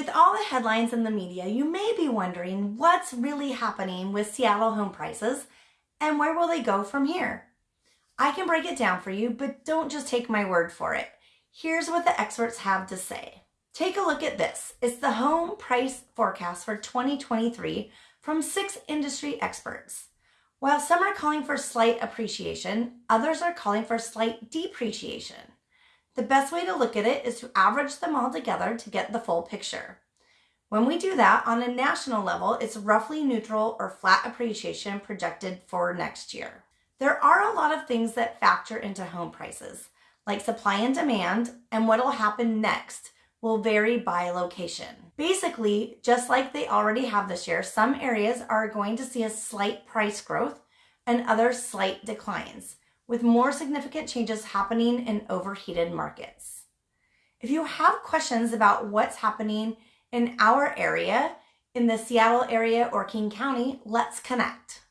With all the headlines in the media, you may be wondering what's really happening with Seattle home prices and where will they go from here? I can break it down for you, but don't just take my word for it. Here's what the experts have to say. Take a look at this. It's the home price forecast for 2023 from six industry experts. While some are calling for slight appreciation, others are calling for slight depreciation. The best way to look at it is to average them all together to get the full picture. When we do that on a national level, it's roughly neutral or flat appreciation projected for next year. There are a lot of things that factor into home prices, like supply and demand, and what will happen next will vary by location. Basically, just like they already have this year, some areas are going to see a slight price growth and other slight declines with more significant changes happening in overheated markets. If you have questions about what's happening in our area, in the Seattle area or King County, let's connect.